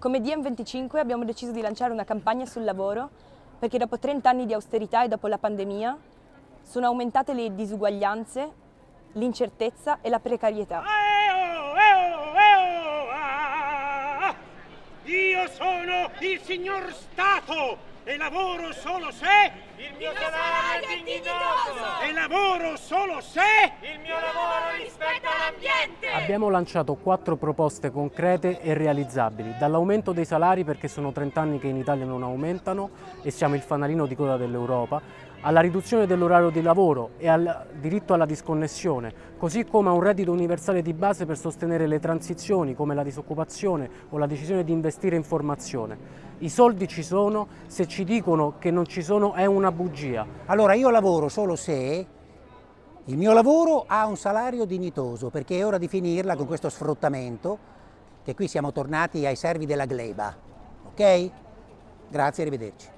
Come DM25 abbiamo deciso di lanciare una campagna sul lavoro perché dopo 30 anni di austerità e dopo la pandemia sono aumentate le disuguaglianze, l'incertezza e la precarietà. Io sono il signor Stato e lavoro solo se il mio salario è dignitoso e lavoro solo se il mio lavoro rispetta l'ambiente. Abbiamo lanciato quattro proposte concrete e realizzabili, dall'aumento dei salari perché sono 30 anni che in Italia non aumentano e siamo il fanalino di coda dell'Europa, alla riduzione dell'orario di lavoro e al diritto alla disconnessione, così come a un reddito universale di base per sostenere le transizioni come la disoccupazione o la decisione di investire in formazione. I soldi ci sono, se ci dicono che non ci sono è una bugia. Allora io lavoro solo se il mio lavoro ha un salario dignitoso, perché è ora di finirla con questo sfruttamento, che qui siamo tornati ai servi della gleba. Ok? Grazie, arrivederci.